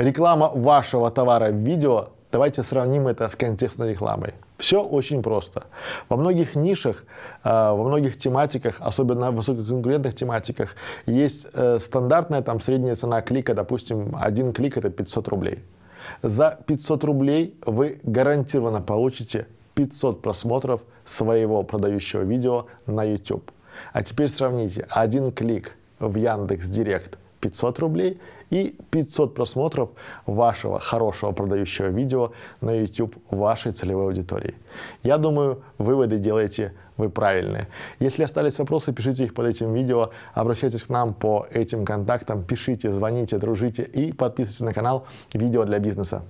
реклама вашего товара в видео, давайте сравним это с контекстной рекламой. Все очень просто. Во многих нишах, э, во многих тематиках, особенно в высококонкурентных тематиках, есть э, стандартная там средняя цена клика, допустим, один клик это 500 рублей. За 500 рублей вы гарантированно получите 500 просмотров своего продающего видео на YouTube. А теперь сравните один клик в Яндекс Директ 500 рублей и 500 просмотров вашего хорошего продающего видео на YouTube вашей целевой аудитории. Я думаю, выводы делаете вы правильные. Если остались вопросы, пишите их под этим видео, обращайтесь к нам по этим контактам, пишите, звоните, дружите и подписывайтесь на канал «Видео для бизнеса».